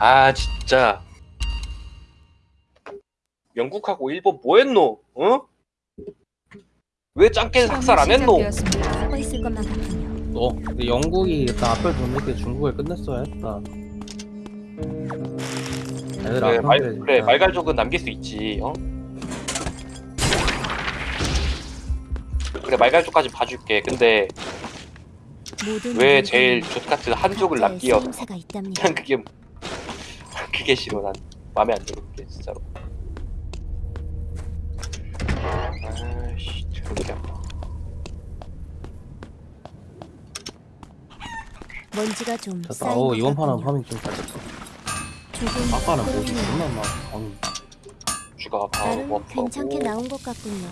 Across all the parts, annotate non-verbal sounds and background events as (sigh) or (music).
아 진짜 영국하고 일본 뭐했노? 어? 왜 짱깨 학살 안 했노? 너 근데 영국이 일단 앞을 뒀을 때 중국을 끝냈어야 했다. 애들 그래, 안 말, 그래 말갈족은 남길 수 있지 어? 그래 말갈족까지 봐줄게 근데 왜 제일 족 같은 한족을 각자의 남겨 쓰임새가 있답니다. 난 그게 그게 싫어 난 마음에 안 들어 그게 진짜로 아이씨 드럽게 먼지가 좀 됐다. 쌓인 어 것 이번 판은 같군요. 파밍 좀. 조금 아까는 뭐지? 존나 막 아니 쥐가 바로 나름 먹고 괜찮게 나온 것 같군요.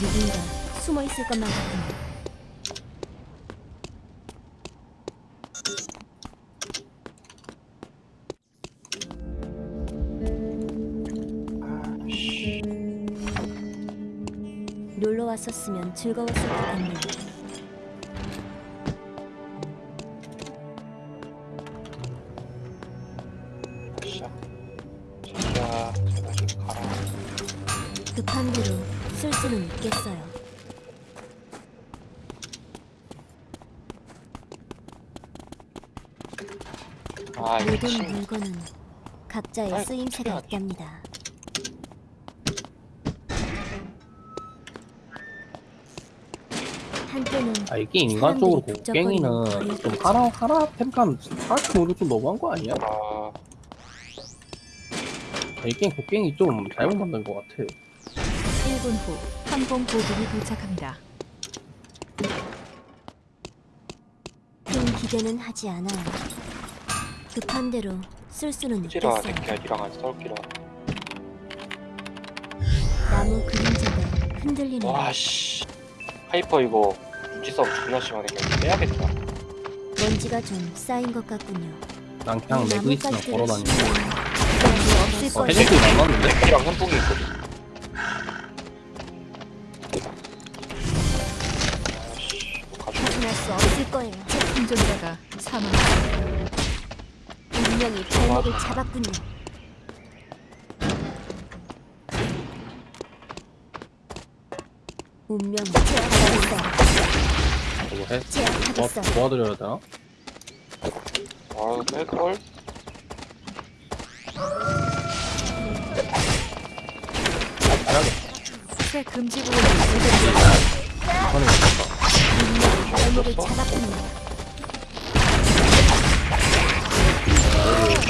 누군가 숨어 있을 것만 같군요. 놀러 왔었으면 즐거웠을 것 같네요. 급한 대로 쓸 수는 있겠어요. 아 모든 물건은 각자의 쓰임새가. 있답니다. 한때는 아 이게 인간적으로 곡괭이는 좀 하나 하나 템감 모두 좀 너무한 거 아니야? 아 아, 이 게임 곡괭이 좀 잘못 만든 것 같아. 1분 후 항공 보급이 도착합니다. 큰 기대는 하지 않아요. 급한 대로 쓸 수는 있겠어요. 안 싸울기라 나무 그림자가 흔들리네요. 와씨 하이퍼 이거 싸움 존나 심하네 그냥 빼야겠다 먼지가 좀 쌓인 것 같군요. 난 그냥 레그 있으면 나뭇가지를 걸어다니고. 없을 어. 헤드도 남았는데? 새끼랑 현풍이 있거든 아씨 뭐 가지고 벗어날 수 없을 거예요. 생존자가 사망했습니다. 운명이 발목을 잡았군요. 운명이 제압하겠어 해? 제압하겠어요. 도와, 도와드려야 되나? 아 뺄걸? 새 금지 구역이. 운명이 발목을 잡았군요.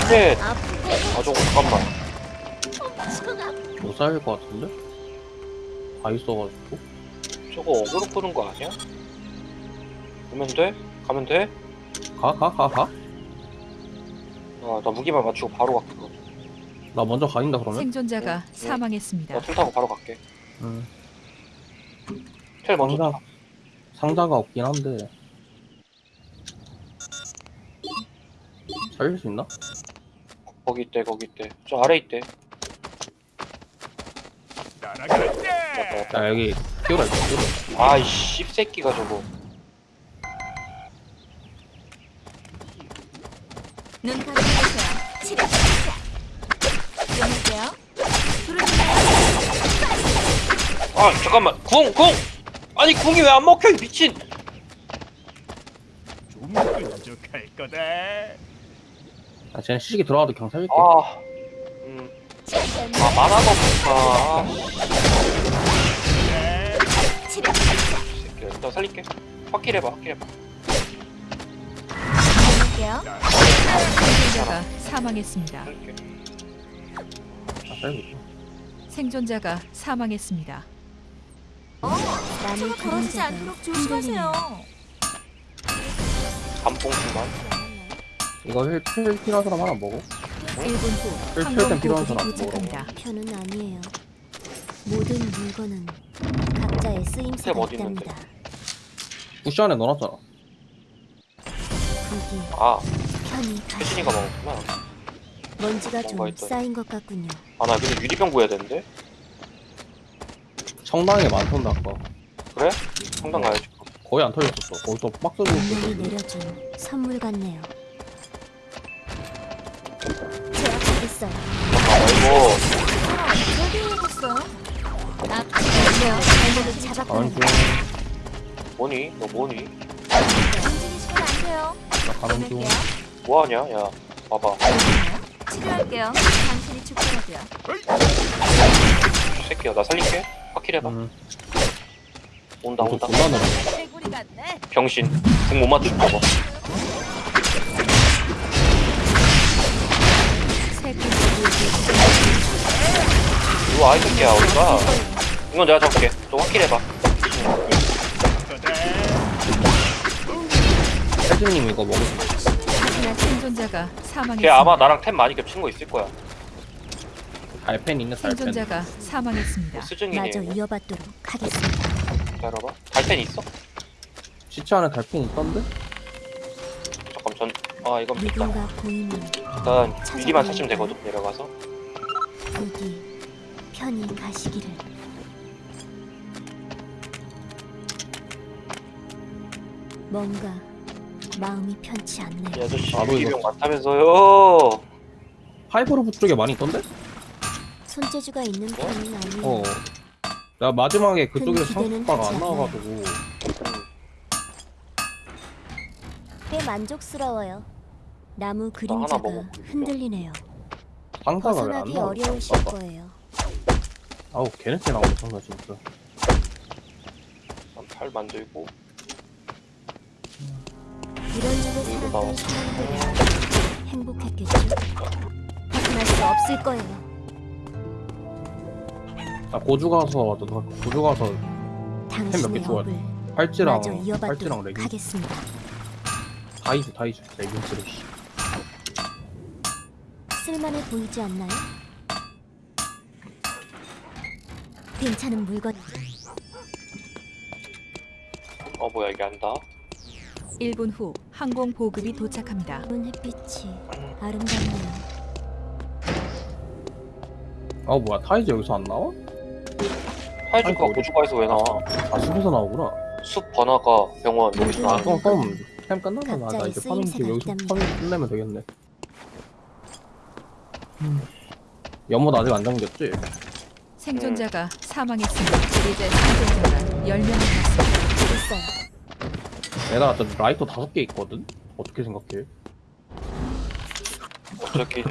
Shit! 아 저거 잠깐만 못 살릴 것 같은데? 다 있어가지고. 저거 어그로 끄는 거 아니야? 가면 돼? 가면 돼? 가, 가, 가, 가? 아 나 무기만 맞추고 바로 갈게 그거. 나 먼저 가인다 그러면? 생존자가 사망했습니다. 나툴 타고 바로 갈게 응. 텔 먼저 상자, 타 상자가 없긴 한데. 살릴 수 있나? 거기 있대 거기 있대 저 아래 있대 야, 여기, 끼우라, 끼우라. 아이 씹새끼가 저거 눈 감아주세요. 치료 시작. 안녕하세요. 아 잠깐만 궁! 궁! 아니 궁이 왜 안 먹혀 이 미친 좀 끈적할 거다. 아, 쟤는 시식이 들어가도 그냥 살릴게. 아 음. 아 만화가 없다 아 치료 살릴게 확킬 해봐 확킬 해봐 안녕하세요. 생존자가 사망했습니다. 아. 생존자가 사망했습니다. 나무 그림자가 흔들리네요. 감봉수만 이거 힐, 힐 필요한 사람 하나 먹어. 1분 후 항공 땐 필요한 보급이 사람 도착합니다. 편은 아니에요. 모든 물건은 각자의 쓰임새가 어디 있는데? 있답니다. 부시 안에 넣어놨잖아. 거기 아 편히 가시. 혜진이가 먹었구나 먼지가 좀 뭔가 있더니. 쌓인 것 같군요. 아 나 근데 유리병 구해야 되는데 청당에 많던데, 아까. 그래? 성당 가야지 거의 안 털렸었어. 거기서 박스 운명이 줬었어. 내려준 선물 같네요. 제압하겠어요. 아이고. 발목을 가는 잡았거든요. 중. 뭐니? 너 뭐니? 움직이시면 안 돼요. 나 가는 중. 뭐하냐? 야 봐봐 치료할게요. 당신이 죽더라고요. 이 새끼야 나 살릴게 확킬 해봐 음. 온다 온다. 개구리 같네. 병신 궁못 맞추고 봐봐 이거 아이 새끼야 어디가 이건 내가 잡을게 좀 확킬 해봐 세즈님 이거. 하지만 생존자가 사망했습니다. 걔 아마 나랑 템 많이 겹친 거 있을 거야 달펜 있네 달펜. 생존자가 사망했습니다. 뭐 마저 이어받도록 하겠습니다. 기다려봐 달펜 있어? 시체 안에 달펜 있던데? 잠깐 전 아 이건 있다 누군가 보이면 일단 미리만 찾으면 되거든 내려가서 부디 편히 가시기를. 뭔가 마음이 편치 이 않네요. 아저씨 이거- 유기병 많다면서요 하이브로브 쪽에 많이 있던데? 손재주가 있는 편은 아니에요. 어. 나 마지막에 그쪽에서 기대는 하지 안. 나와가지고 꽤 만족스러워요. 나무 그림자가 먹어. 흔들리네요. 상사가 왜 안 벗어나기 나와? 어려우실 거예요. 아우 개냄새 나오네 상사 진짜. 팔 만들고 살았던 나왔어. 사람들은 행복했겠죠. 벗어날 수 없을 거예요. 나 고주 가서 나 고주 가서 당신의 좋아해? 업을 팔찌랑 팔찌랑 레깅 하겠습니다. 다 있어 다 있어 레깅스를 씨. 쓸만해 보이지 않나요? 괜찮은 물건 어 뭐야 이게 안다 1분 후 항공 보급이 도착합니다. 은 햇빛이 아름답네요. 아 뭐야 타이즈 여기서 안 나와? 하이주가 아이고, 고주가에서 왜 나와 아 숲에서 나오구나. 숲 번화가 병원 여기서 아 나와 그럼 그럼 템 끝나면 나, 나 이제 파밍 쓰임새가 여기서 있답니다. 파밍 끝내면 되겠네. 음. 연못 아직 안 잠겼지? 생존자가 사망했습니다. 이제 생존자가 10명 남았습니다. 있어요. 내가 저 라이터 다섯 개 있거든. 어떻게 생각해? 어차피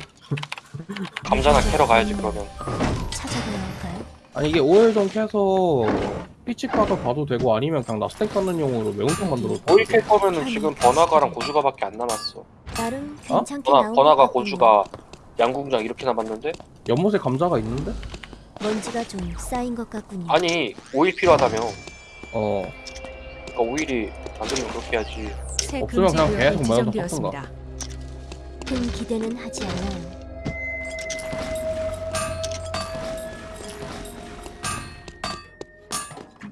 감자나 캐러 가야지 그러면? 아니 이게 오일전 캐서 피치카가 봐도 되고 아니면 그냥 나 스택 쌓는 용으로 매운탕 만들어도 오일 캘 거면은 지금 번화가랑 고주가밖에 안 남았어 나름 어? 괜찮게 번화, 나온 것 같군요. 고주가 양궁장 이렇게 남았는데 연못에 감자가 있는데? 먼지가 좀 쌓인 것 같군요. 아니 오일 필요하다며 어 그러니까 오일이 만들면 그렇게 해야지 새 없으면 금지 그냥 구역이 계속 모여서 지정되었습니다. 큰 기대는 하지 않아요.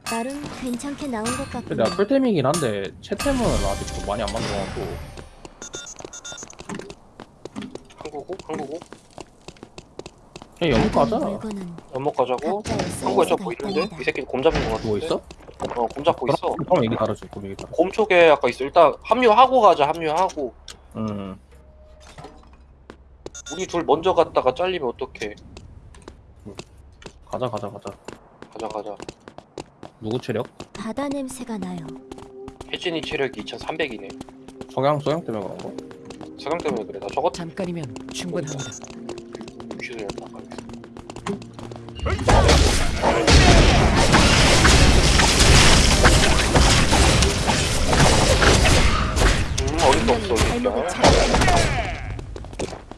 나름 괜찮게 나온 것 근데 같군요. 내가 풀템이긴 한데 채템은 아직도 많이 안 만들어갖고 한국어? 한국어? 그냥 연못 가자 물건은 연못 가자고? 각자의 한국에 저뭐 있는데? 있답니다. 이 새끼 곰 잡은 거 같은데? 누워 있어? 어, 곰 잡고 있어. 그럼 얘기 다르지 그럼 얘기 다르지. 곰 쪽에 아까 있어. 일단 합류하고 가자 합류하고. 음. 우리 둘 먼저 갔다가 잘리면 어떡해? 가자 가자 가자. 가자 가자. 누구 체력? 바다 냄새가 나요. 혜진이 체력이 2300이네. 성향 성향 때문에 그런 거? 사강 때문에 그래. 나 저거 잠깐이면 충분합니다. 유시를 나 없어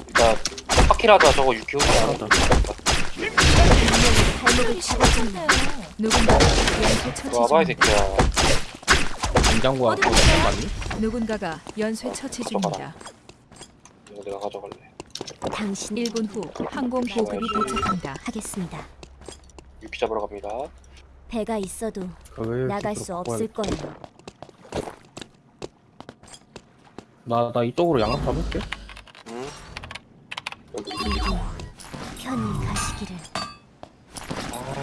일단 파키라자 저거 유키 혼자 안 한다 발목을 잡아줍니다. 누군가가 연쇄 처치 와봐 이 중입니다. 새끼야 그거 보세요? 맞니? 누군가가 연쇄 처치 중입니다. 이거 내가 가져갈래 당신 1분 후 항공 보급이 도착합니다. 하겠습니다. 유키 잡으러 갑니다 배가 있어도 나갈 수 없을 돼. 거예요. 나, 나 이쪽으로 양각 잡을게 편히 가시기를.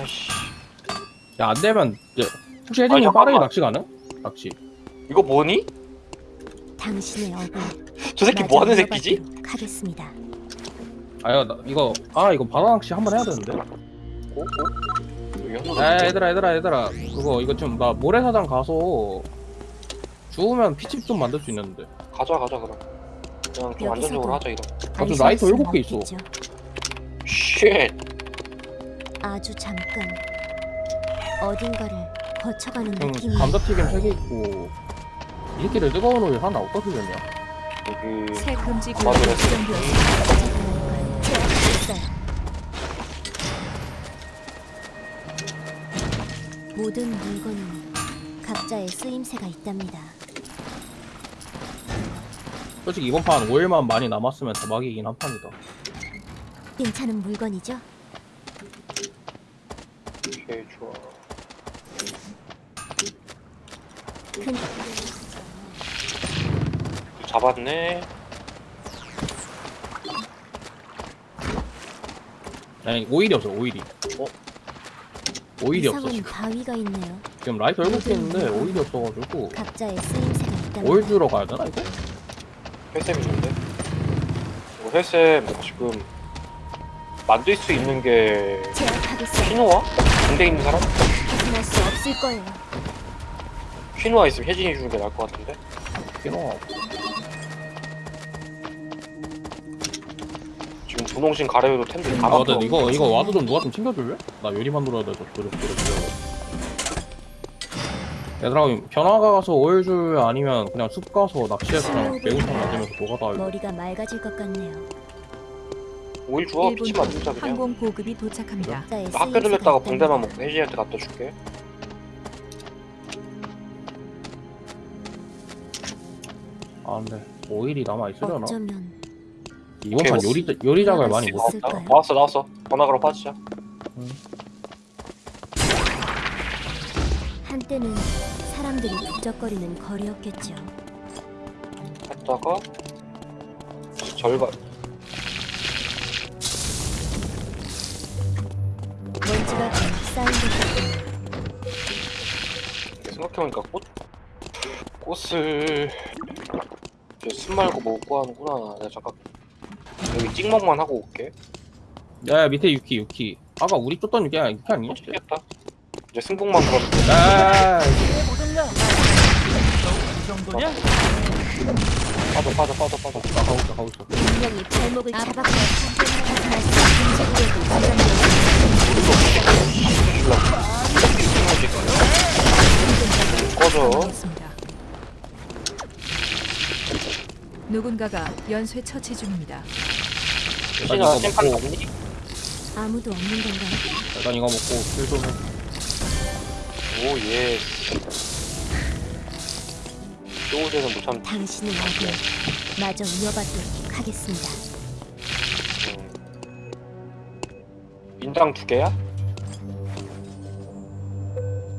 아씨 야 안 되면 이제 혹시 아니, 혜진이 잠깐만. 빠르게 낚시 가능? 낚시 이거 뭐니? 당신의 업을 저 새끼 뭐 하는 새끼지? 이어받도록 하겠습니다. 아 야 나 이거 아 이거 바다 낚시 한번 해야 되는데 어? 어? 여기 야 얘들아 얘들아 얘들아 그거 이거 지금 나 모래사장 가서 주우면 피칩 좀 만들 수 있는데 가자 가자 그럼 그냥 좀 안전적으로 하자 이거 아, 저 라이터 일곱 개 있어. 쉣 아주 잠깐 어딘가를 거쳐가는 형 느낌이 감자튀김 3개 있고 이 새끼를 뜨거운 우유 하나 어디다 쓰겠냐 여기 새 금지 구역이. 지정되었습니다. 모든 물건은 각자의 쓰임새가 있답니다. 솔직히 이번 판 5일만 많이 남았으면 대박이긴 한 판이다 괜찮은 물건이죠? 오케이 좋아 큰 잡았네 아니 오일이 없어 오일이 어? 오일이 없어 지금 바위가 있네요. 지금 라이터 7개 있는데 오일이 없어가지고 각자의 쓰임새가 있답니다. 오일 주러 가야 되나 이거? 회쌤 있는데 이거 회쌤 지금 만들 수 있는 게. 퀴노아? 군대 있는 사람? 벗어날 수 없을 거예요. 퀴노아 있으면 혜진이 주는 게 나을 것 같은데 필요 지금 분홍신 가래도 템들 다아 만들어 근데 이거 이거 와도 좀 누가 좀 챙겨줄래? 나 요리 만들어야 돼서 조력 조력 얘들아 변화가 가서 오일 줄 아니면 그냥 숲 가서 낚시해서 그냥 매운탕 만들면서 노가다 이거 머리가 맑아질 것 같네요. 오일 주워 피치 1분 만들자 후 그냥 항공 보급이 도착합니다. 각자의 학교 들렸다가. 붕대만 먹고 혜진이한테 갖다 줄게 아 근데 오일이 남아 있으려나? 어쩌면 이번 판 요리 요리작을 많이 못. 나왔다? 나왔어 나왔어 번화가로 빠지자 한 때는 사람들이 북적거리는 거리였겠죠. 했다가 절반 먼지가 좀 쌓인 것. 생각해보니까 꽃 꽃을 순 말고 뭐 구하는구나 내가 잠깐 여기 찍먹만 하고 올게 야, 야 밑에 유키 유키 아까 우리 쫓던 유키 아니 유키 아니야? 찍겠다 이제 승복만 구하면 돼야 빠져 빠져 빠져 빠져 나 가고 있어 가고 있어 분명히 발목을 아, 잡았고. 꺼져. 누군가가 연쇄 처치 중입니다. 없니? 아무도 없는 건가요? 일단 이거 먹고 킬좀 해. 오 예. 쪼우제는 못 참. 당신의 얼굴 마저 이어받도록 하겠습니다. 음. 인당 두 개야?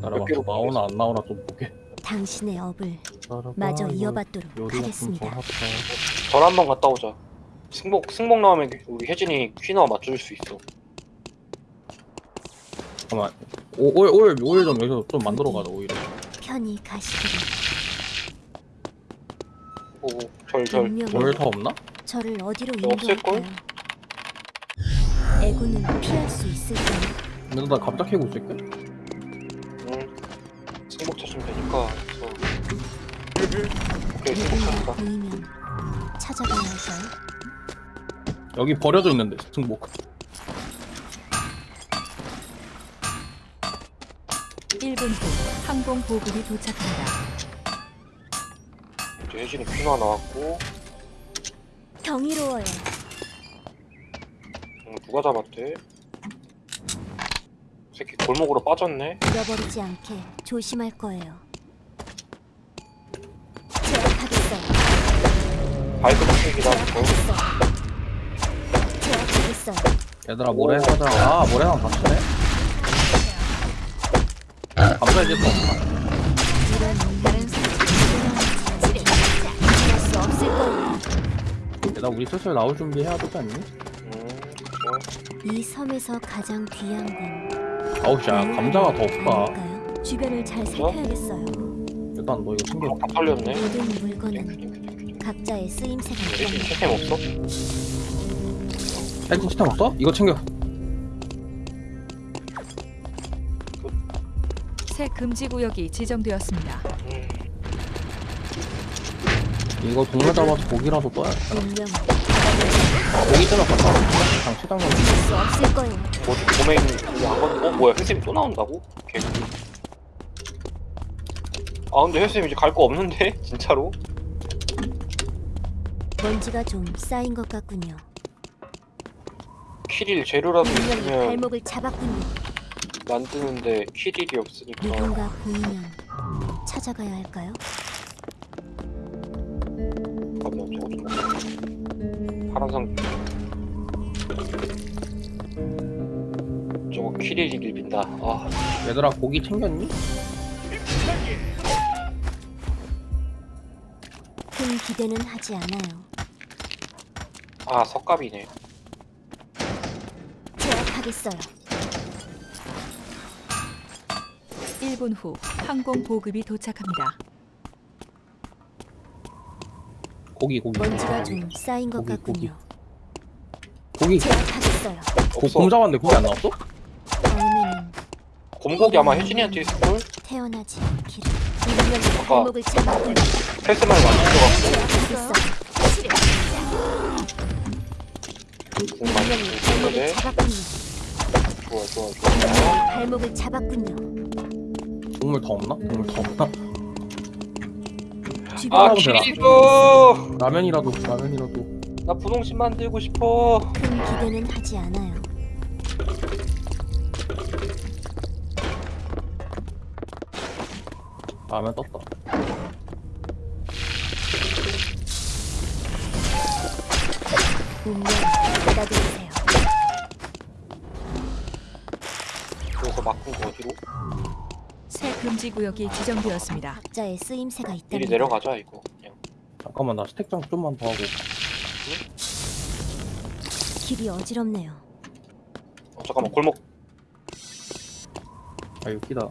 몇 개로 나오나 안 나오나 좀 보게. 당신의 업을 마저 이어받도록 하겠습니다. 전 한번 갔다 오자. 승복 승복 나오면 우리 혜진이 퀴너와 맞춰줄 수 있어. 잠깐만 오일 오일 오일 좀 여기서 좀 만들어 가자 오일을 편히 가시기를 오고 절절 오일 더 없나? 저를 어디로? 인도할까요? 애구는 피할 수 있을까요? 근데 나 갑자기 캐고 있을게 응 승복 찾으면 되니까 오케이 승복 누군가 찾았다 보이면 찾아가야 할까요? 여기 버려져 있는데 승복 1분 후 항공 보급이. 이제 혜진이 퀴너 나왔고 경이로워요. 음, 누가 잡았대? 새끼 골목으로 빠졌네 잃어버리지 않게 조심할 거예요. 제압하겠어요. 고 제압하겠어요. 제압하겠어요. 얘들아 모래사장 아 모래사장 닥치네 얘들아 우리 슬슬 나올 준비 해야 되지 않니? 이 섬에서 가장 귀한 건 아우 씨 야, 감자가 더 없다? 주변을 잘 살펴야겠어요. 일단 너 이거 챙겨 다 털렸네 모든 큐딩 물건은 각자의 쓰임새가 있답니다. 채템 없어? 헬기 치탄 없어? 이거 챙겨 새 금지 구역이 지정되었습니다. 음, 이거 동물 잡아서 고기라도 떠야 운명 고기 갔다 그냥 치장면 수 없을 거예요. 뭐안 건, 어 뭐야 헬스님 또 나온다고? 개. 아 근데 헬스님 이제 갈 거 없는데 (laughs) 진짜로? 먼지가 좀 쌓인 것 같군요. 키릴 재료라도 운명이 있으면 발목을 잡았군요. 만드는데 키릴이 없으니까 누군가 보이면 찾아가야 할까요? 잠깐만 저거. 파란색 저거 키릴이길 빈다 아 얘들아 고기 챙겼니? 큰 기대는 하지 않아요. 아 석갑이네 제압하겠어요. 1분 후 항공 보급이 도착합니다. 고기 고기 먼지가 좀 쌓인 것 고기, 같군요. 고기 제압하겠어요. 고, 없어 곰 잡았는데 고기 안 나왔어? 다음에는 곰고기 아마 혜진이한테 있을걸? 태어나지 않기를. 아까 발목을. 헬스만 운명이 주고 발목을 있는데 잡았군요. 좋아 좋아 좋아 발목을 잡았군요. 동물 더 없나? 동물 더 없나? 아 줘! 라면이라도 라면이라도 나 분홍신 만들고 싶어 큰 기대는 하지 않아요. 라면 떴다 운명 받아들이세요. 그래서 막힌 거 어디로? 새 금지 구역이 지정되었습니다. 각자의 쓰임새가 미리 있답니다. 내려가자 이거. 그냥. 잠깐만 나 stack 장 좀만 더 하고. 길이 어지럽네요. 어, 잠깐만 골목. 아 웃기다.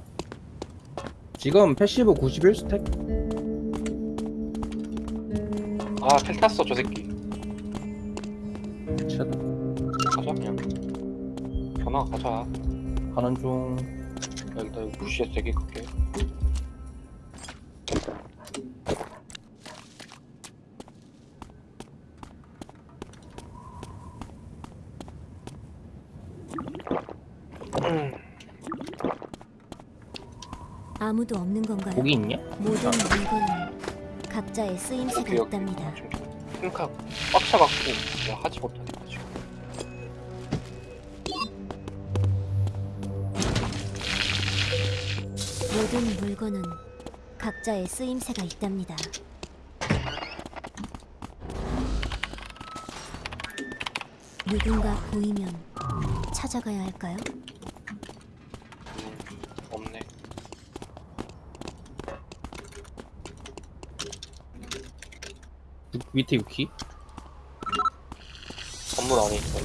지금 passive 91 stack? 아텔 탔어 저 새끼. 최다. 가자 그냥. 전화 가자. 가는 중 여기 부시에서 되게 크게 음, 아무도 없는 건가요? 고기 있냐? 모든 물건은 각자의 쓰임새가 여기. 있답니다. 좀 핑크가 꽉 차갖고 하지 못 물건은 각자의 쓰임새가 있답니다. 누군가 보이면 찾아가야 할까요? 음, 없네 유- 밑에 유키? 건물 안에 있어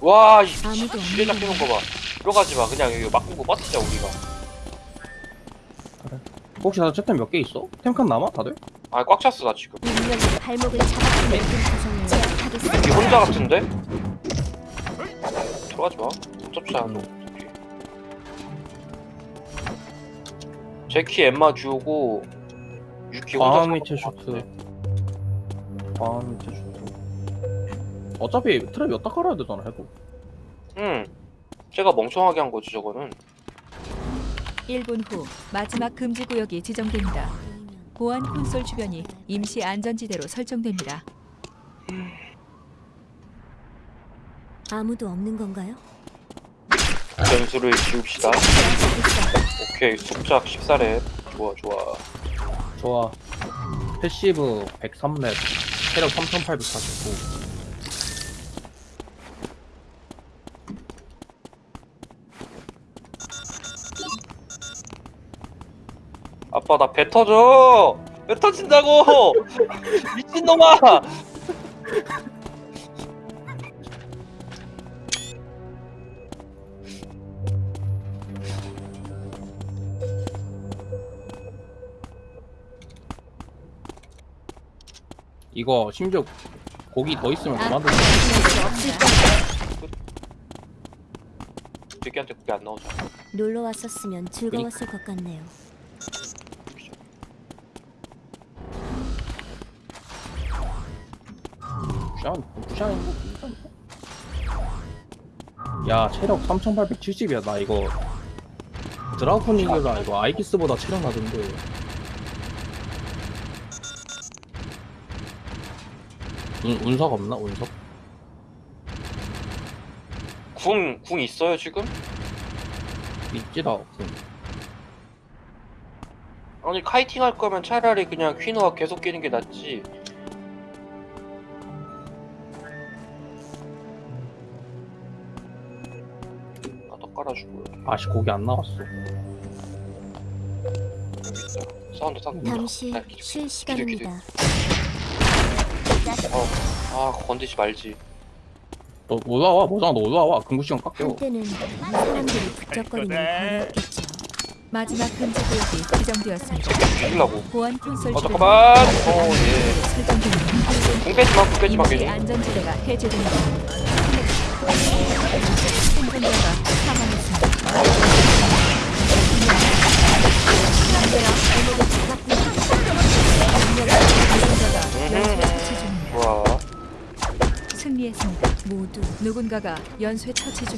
와이 아무도 지뢰 잡히는 거 봐 들어가지 마 그냥 여기 막고 버티자 우리가 혹시 다들 채템 몇 개 있어? 템칸 남아 다들? 아 꽉 찼어 나 지금 발목을 제압하겠습니다. 여기 혼자 같은데? 들어가지 마 어차피 안 너. 어차피 제키 엠마 주고 유키 혼자 사는 것 슈트. 과학 밑에 슈트 어차피 트랩 여따 깔아야 되잖아 해도 응 제가 멍청하게 한 거지 저거는 1분 후 마지막 금지 구역이 지정됩니다. 보안 콘솔 주변이 임시 안전지대로 설정됩니다. 아무도 없는 건가요? 변수를 지웁시다. 오케이 숙작 14렙 좋아 좋아 좋아 passive 103렙 체력 3849 아빠 나 배 터져 배 터진다고 (laughs) 미친놈아 이거 심지어 고기 더 있으면 아, 거야. 새끼한테 그게 안 나오잖아. 놀러 왔었으면 즐거웠을 것 같네요. 부샤는 부샤는 뭐. 야 체력 3870이야 나 이거 드라군 이겨라 이거 아이기스보다 체력 나던데 운, 운석 없나 운석? 궁, 궁 있어요 지금? 있지다 없음 아니 카이팅 할 거면 차라리 그냥 퀴노가 계속 끼는 게 낫지. 아씨 고기 안 나왔어. 사운드 사운드. 잠시 아, 기둥, 쉴 시간입니다. 어, 아 건드지 말지. 너 올라와 뭐잖아 너 올라와 금구 시간 깎여 한때는 사람들이 북적거리는 거리였겠죠. 마지막 금지 구역이 지정되었습니다. 죽이려고. 보안 콘솔 어, 잠깐만. 임시 어, 예. 안전지대로 설정됩니다. 궁 빼지 마, 궁 빼지 마, 임시 괜히. 안전지대가 해제됩니다. 승리했습니다. 모두 누군가가 연쇄 처치 중.